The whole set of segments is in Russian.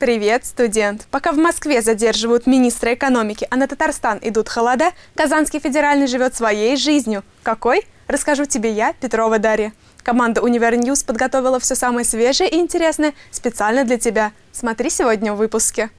Привет, студент! Пока в Москве задерживают министра экономики, а на Татарстан идут холода, Казанский федеральный живет своей жизнью. Какой? Расскажу тебе я, Петрова Дарья. Команда Универ News подготовила все самое свежее и интересное специально для тебя. Смотри сегодня в выпуске.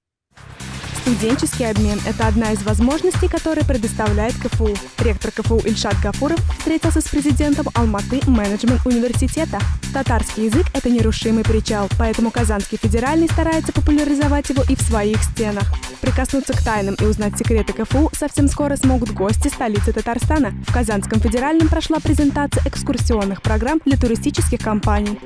Студенческий обмен – это одна из возможностей, которые предоставляет КФУ. Ректор КФУ Ильшат Гафуров встретился с президентом Алматы менеджмент университета. Татарский язык – это нерушимый причал, поэтому Казанский федеральный старается популяризовать его и в своих стенах. Прикоснуться к тайнам и узнать секреты КФУ совсем скоро смогут гости столицы Татарстана. В Казанском федеральном прошла презентация экскурсионных программ для туристических компаний.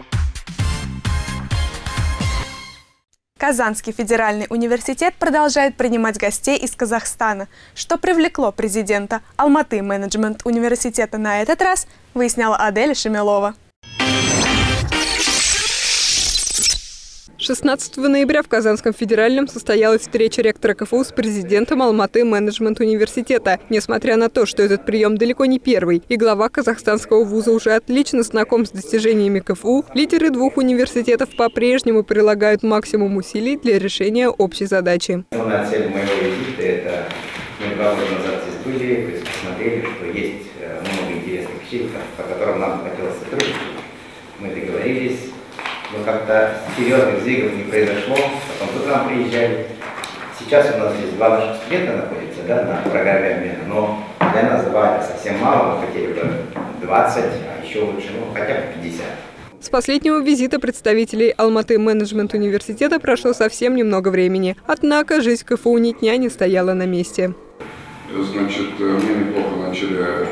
Казанский федеральный университет продолжает принимать гостей из Казахстана. Что привлекло президента Алматы менеджмент университета на этот раз, выясняла Адель Шемелова. 16 ноября в Казанском федеральном состоялась встреча ректора КФУ с президентом Алматы менеджмент университета. Несмотря на то, что этот прием далеко не первый, и глава казахстанского вуза уже отлично знаком с достижениями КФУ, лидеры двух университетов по-прежнему прилагают максимум усилий для решения общей задачи. Основная цель моего визита – это мы два года назад здесь были, посмотрели, что есть э, много интересных вещей, по которым нам хотелось сотрудничать. Мы договорились, но как-то серьезных сдвигов не произошло. Потом тут нам приезжали. Сейчас у нас здесь два наших студента находятся да, на программе обмена, но для нас два совсем мало, мы хотели бы 20, а еще лучше, ну, хотя бы 50. С последнего визита представителей Алматы менеджмент университета прошло совсем немного времени. Однако жизнь КФУ ни дня не стояла на месте. Значит, мы неплохо начали э,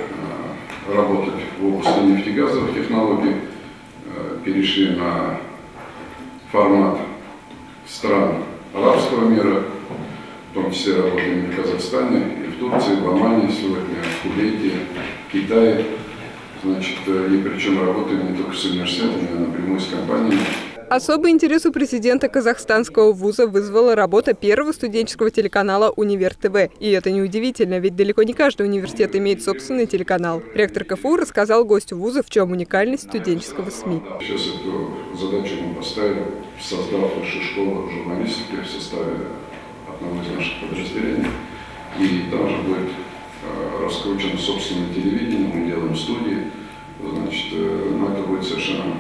работать в области нефтегазовых технологий, э, перешли на формат стран арабского мира, в том числе работаем в Казахстане, и в Турции, в Омане сегодня, в Кувейте, в Китае. Значит, и причем работаем не только с университетами, а напрямую с компаниями. Особый интерес у президента казахстанского вуза вызвала работа первого студенческого телеканала «Универ ТВ». И это неудивительно, ведь далеко не каждый университет имеет собственный телеканал. Ректор КФУ рассказал гостю вуза, в чем уникальность студенческого СМИ. Сейчас эту задачу мы поставили, создав высшую школу журналистики в составе одного из наших подразделений. И там же будет э, раскручено собственное телевидение, мы делаем студии. Значит, э, но это будет совершенно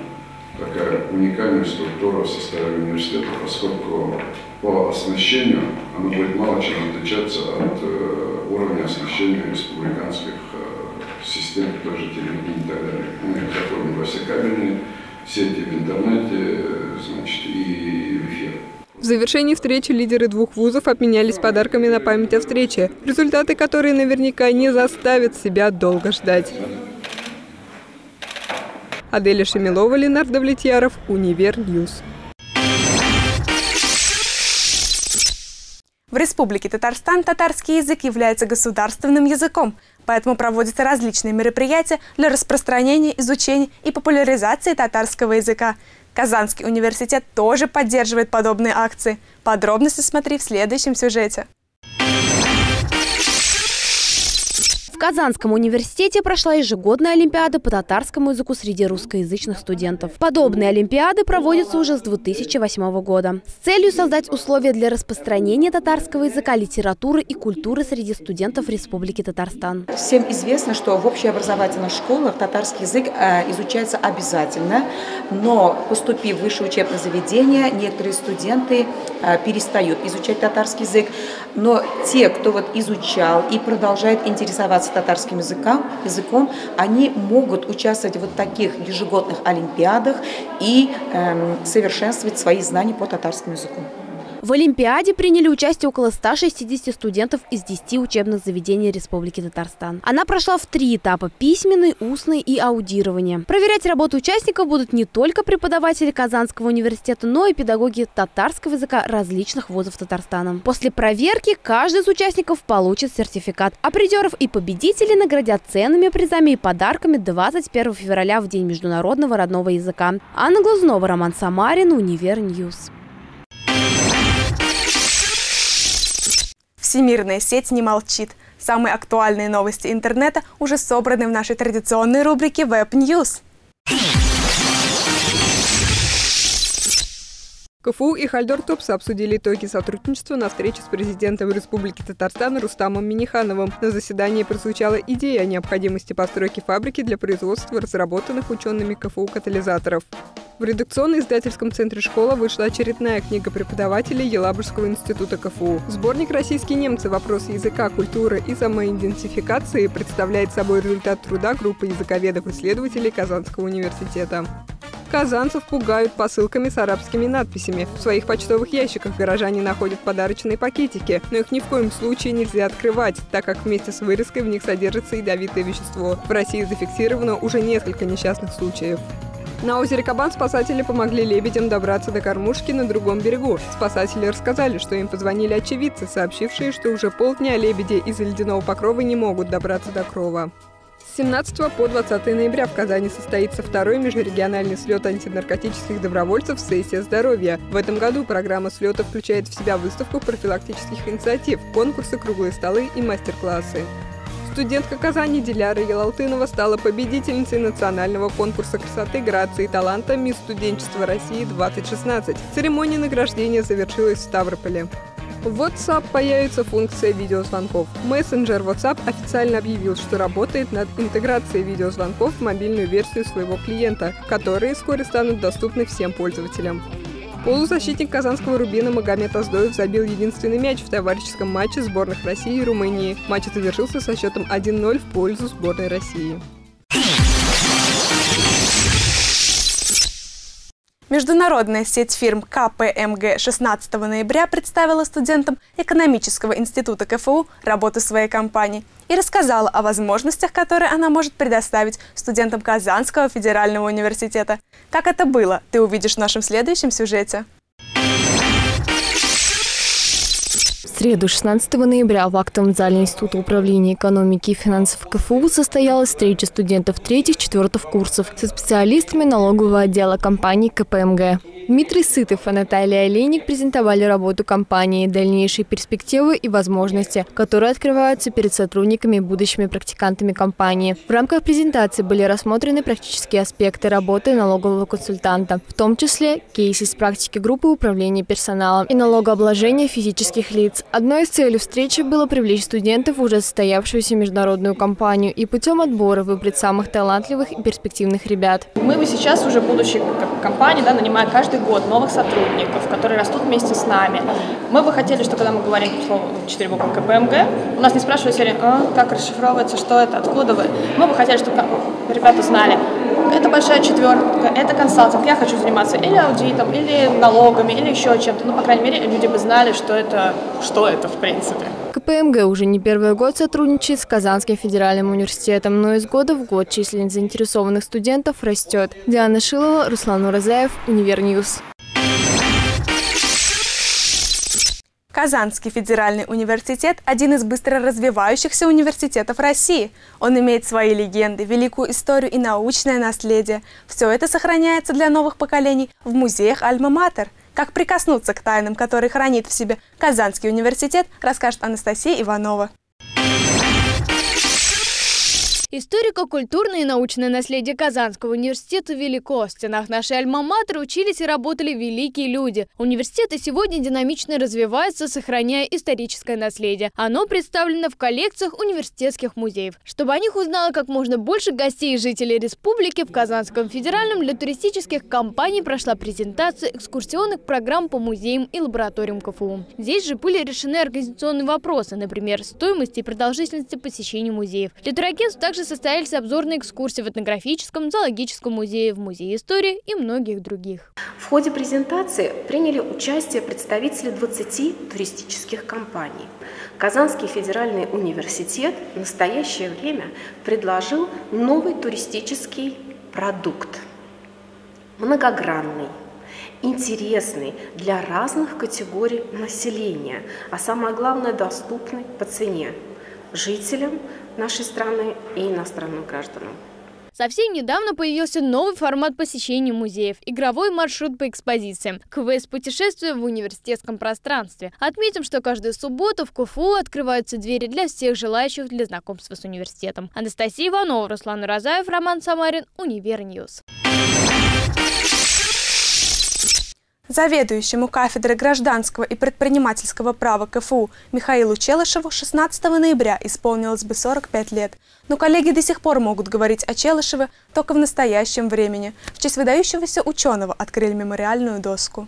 такая уникальная структура в составе университета, поскольку по оснащению она будет мало чем отличаться от э, уровня оснащения республиканских э, систем, той телевидения и так далее. Мы заходим во все кабельные сети в интернете, значит, и в эфир. В завершении встречи лидеры двух вузов обменялись подарками на память о встрече, результаты которой наверняка не заставят себя долго ждать. Аделя Шемилова, Ленар Давлетьяров, Универ News. В Республике Татарстан татарский язык является государственным языком, поэтому проводятся различные мероприятия для распространения, изучения и популяризации татарского языка. Казанский университет тоже поддерживает подобные акции. Подробности смотри в следующем сюжете. Казанском университете прошла ежегодная олимпиада по татарскому языку среди русскоязычных студентов. Подобные олимпиады проводятся уже с 2008 года с целью создать условия для распространения татарского языка, литературы и культуры среди студентов Республики Татарстан. Всем известно, что в общеобразовательных школах татарский язык э, изучается обязательно, но поступив в высшее учебное заведение, некоторые студенты э, перестают изучать татарский язык, но те, кто вот изучал и продолжает интересоваться татарским языком, языком, они могут участвовать в вот таких ежегодных олимпиадах и э, совершенствовать свои знания по татарскому языку. В Олимпиаде приняли участие около 160 студентов из 10 учебных заведений Республики Татарстан. Она прошла в три этапа – письменный, устный и аудирование. Проверять работу участников будут не только преподаватели Казанского университета, но и педагоги татарского языка различных вузов Татарстана. После проверки каждый из участников получит сертификат, а призеров и победителей наградят ценными призами и подарками 21 февраля в День международного родного языка. Анна Глазунова, Роман Самарин, Универ News. Всемирная сеть не молчит. Самые актуальные новости интернета уже собраны в нашей традиционной рубрике Web News. КФУ и Haldor Topsoe обсудили итоги сотрудничества на встрече с президентом Республики Татарстан Рустамом Минихановым. На заседании прозвучала идея о необходимости постройки фабрики для производства разработанных учеными КФУ катализаторов. В редакционно-издательском центре школа вышла очередная книга преподавателей Елабужского института КФУ. Сборник «Российские немцы. Вопросы языка, культуры и самоидентификации» представляет собой результат труда группы языковедов-исследователей Казанского университета. Казанцев пугают посылками с арабскими надписями. В своих почтовых ящиках горожане находят подарочные пакетики, но их ни в коем случае нельзя открывать, так как вместе с вырезкой в них содержится ядовитое вещество. В России зафиксировано уже несколько несчастных случаев. На озере Кабан спасатели помогли лебедям добраться до кормушки на другом берегу. Спасатели рассказали, что им позвонили очевидцы, сообщившие, что уже полдня лебеди из-за ледяного покрова не могут добраться до крова. С 17 по 20 ноября в Казани состоится второй межрегиональный слет антинаркотических добровольцев «Сессия здоровья». В этом году программа слета включает в себя выставку профилактических инициатив, конкурсы, круглые столы и мастер-классы. Студентка Казани Диляра Ялалтынова стала победительницей национального конкурса красоты, грации и таланта «Мисс студенчества России-2016». Церемония награждения завершилась в Ставрополе. В WhatsApp появится функция видеозвонков. Мессенджер WhatsApp официально объявил, что работает над интеграцией видеозвонков в мобильную версию своего клиента, которые вскоре станут доступны всем пользователям. Полузащитник казанского «Рубина» Магомед Аздоев забил единственный мяч в товарищеском матче сборных России и Румынии. Матч завершился со счетом 1-0 в пользу сборной России. Международная сеть фирм КПМГ 16 ноября представила студентам экономического института КФУ работу своей компании и рассказала о возможностях, которые она может предоставить студентам Казанского федерального университета. Как это было, ты увидишь в нашем следующем сюжете. Среду, 16 ноября, в актовом зале Института управления экономики и финансов КФУ состоялась встреча студентов третьих-четвертых курсов со специалистами налогового отдела компании КПМГ. Дмитрий Сытов и Наталья Олейник презентовали работу компании, дальнейшие перспективы и возможности, которые открываются перед сотрудниками и будущими практикантами компании. В рамках презентации были рассмотрены практические аспекты работы налогового консультанта, в том числе кейсы из практики группы управления персоналом и налогообложения физических лиц. Одной из целей встречи было привлечь студентов в уже состоявшуюся международную компанию и путем отбора выбрать самых талантливых и перспективных ребят. Мы бы сейчас уже будущие компании, да, нанимая каждый каждый год новых сотрудников, которые растут вместе с нами. Мы бы хотели, что когда мы говорим слово 4 буквы КПМГ, у нас не спрашивают серии, а, как расшифровывается, что это, откуда вы. Мы бы хотели, чтобы ребята знали, это большая четверка, это консалтинг, я хочу заниматься или аудитом, или налогами, или еще чем-то. Ну, по крайней мере, люди бы знали, что это, что это в принципе. КПМГ уже не первый год сотрудничает с Казанским федеральным университетом, но из года в год численность заинтересованных студентов растет. Диана Шилова, Руслан Уразаев, Универ News. Казанский федеральный университет – один из быстро развивающихся университетов России. Он имеет свои легенды, великую историю и научное наследие. Все это сохраняется для новых поколений в музеях Альма-Матер. Как прикоснуться к тайнам, которые хранит в себе Казанский университет, расскажет Анастасия Иванова. Историко-культурное и научное наследие Казанского университета велико. В стенах нашей альма-матер учились и работали великие люди. Университет и сегодня динамично развивается, сохраняя историческое наследие. Оно представлено в коллекциях университетских музеев. Чтобы о них узнало как можно больше гостей и жителей республики, в Казанском федеральном для туристических компаний прошла презентация экскурсионных программ по музеям и лабораториям КФУ. Здесь же были решены организационные вопросы, например, стоимости и продолжительности посещения музеев. Для турагентств также также состоялись обзорные экскурсии в этнографическом, зоологическом музее, в Музее истории и многих других. В ходе презентации приняли участие представители 20 туристических компаний. Казанский федеральный университет в настоящее время предложил новый туристический продукт, многогранный, интересный для разных категорий населения, а самое главное доступный по цене жителям нашей страны и иностранным гражданам. Совсем недавно появился новый формат посещения музеев – игровой маршрут по экспозициям. Квест-путешествие в университетском пространстве. Отметим, что каждую субботу в КФУ открываются двери для всех желающих для знакомства с университетом. Анастасия Иванова, Руслан Уразаев, Роман Самарин, Универ News. Заведующему кафедрой гражданского и предпринимательского права КФУ Михаилу Челышеву 16 ноября исполнилось бы 45 лет. Но коллеги до сих пор могут говорить о Челышеве только в настоящем времени. В честь выдающегося ученого открыли мемориальную доску.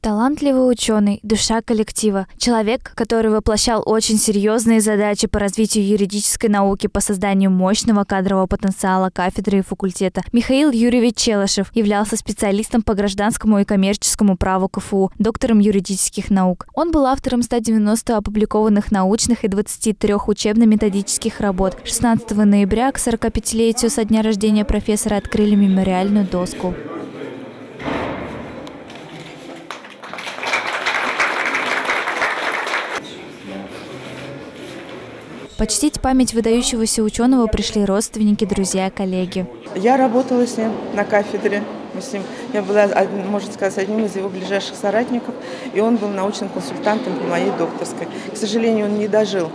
Талантливый ученый, душа коллектива, человек, который воплощал очень серьезные задачи по развитию юридической науки по созданию мощного кадрового потенциала кафедры и факультета. Михаил Юрьевич Челышев являлся специалистом по гражданскому и коммерческому праву КФУ, доктором юридических наук. Он был автором 190 опубликованных научных и 23 учебно-методических работ. 16 ноября к 45-летию со дня рождения профессора открыли мемориальную доску. Почтить память выдающегося ученого пришли родственники, друзья, коллеги. Я работала с ним на кафедре. Мы с ним, я была, можно сказать, одним из его ближайших соратников, и он был научным консультантом по моей докторской. К сожалению, он не дожил,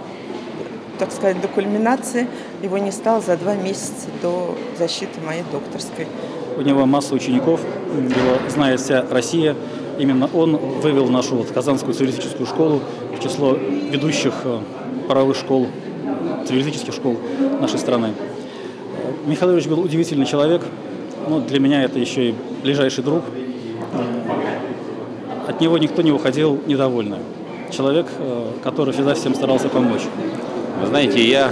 так сказать, до кульминации. Его не стало за два месяца до защиты моей докторской. У него масса учеников, его знает вся Россия. Именно он вывел нашу вот Казанскую цивилистическую школу в число ведущих э, правовых школ цивилистических школ нашей страны. Михаил Ильич был удивительный человек, но для меня это еще и ближайший друг. От него никто не уходил недовольным. Человек, э, который всегда всем старался помочь. Вы знаете, я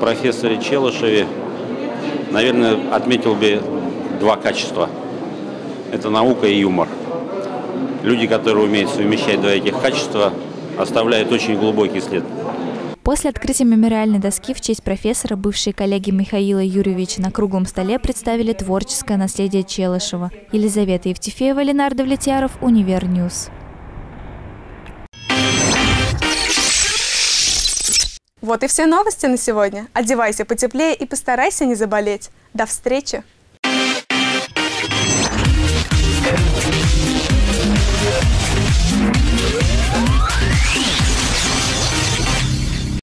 профессоре Челышеве, наверное, отметил бы два качества. Это наука и юмор. Люди, которые умеют совмещать два этих качества, оставляют очень глубокий след. После открытия мемориальной доски в честь профессора бывшие коллеги Михаила Юрьевича на круглом столе представили творческое наследие Челышева. Елизавета Евтефеева, Ленардо Влетьяров, Универ News. Вот и все новости на сегодня. Одевайся потеплее и постарайся не заболеть. До встречи!